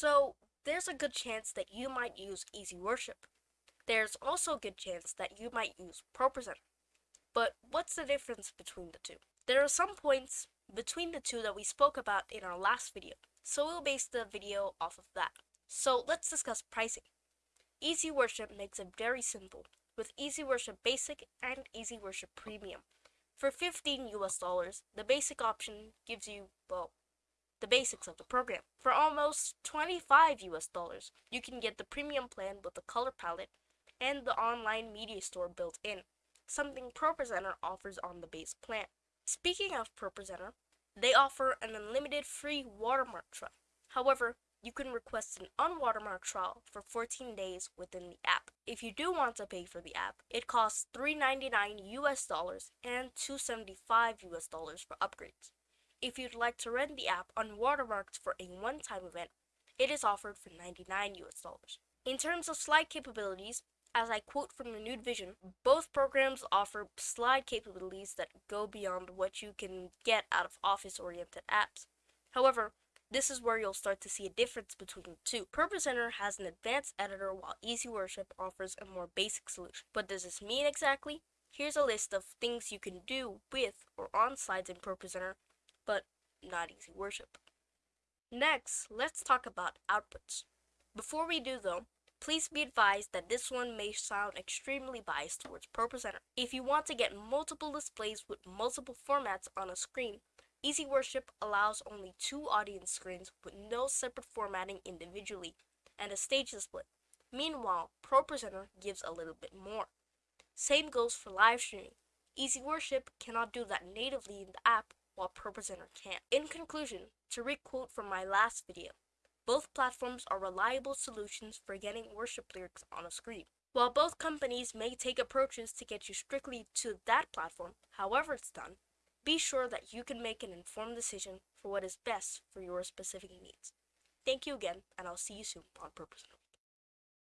So there's a good chance that you might use Easy Worship. There's also a good chance that you might use ProPresenter. But what's the difference between the two? There are some points between the two that we spoke about in our last video, so we'll base the video off of that. So let's discuss pricing. Easy Worship makes it very simple with Easy Worship Basic and Easy Worship Premium. For 15 US dollars, the basic option gives you, well, the basics of the program. For almost 25 US dollars, you can get the premium plan with the color palette and the online media store built in, something ProPresenter offers on the base plan. Speaking of ProPresenter, they offer an unlimited free watermark trial. However, you can request an unwatermarked trial for 14 days within the app. If you do want to pay for the app, it costs $3.99 US dollars and $2.75 US dollars for upgrades. If you'd like to rent the app on unwatermarked for a one-time event, it is offered for 99 US dollars. In terms of slide capabilities, as I quote from the Nude Vision, both programs offer slide capabilities that go beyond what you can get out of office-oriented apps. However, this is where you'll start to see a difference between the two. ProPresenter has an advanced editor while Easy Worship offers a more basic solution. What does this mean exactly? Here's a list of things you can do with or on slides in ProPresenter but not easy worship. Next, let's talk about outputs. Before we do though, please be advised that this one may sound extremely biased towards ProPresenter. If you want to get multiple displays with multiple formats on a screen, Easy Worship allows only two audience screens with no separate formatting individually and a stage display. Meanwhile, ProPresenter gives a little bit more. Same goes for live streaming. Easy Worship cannot do that natively in the app while. In conclusion, to requote from my last video, both platforms are reliable solutions for getting worship lyrics on a screen. While both companies may take approaches to get you strictly to that platform, however it's done, be sure that you can make an informed decision for what is best for your specific needs. Thank you again, and I'll see you soon on ProPresenter.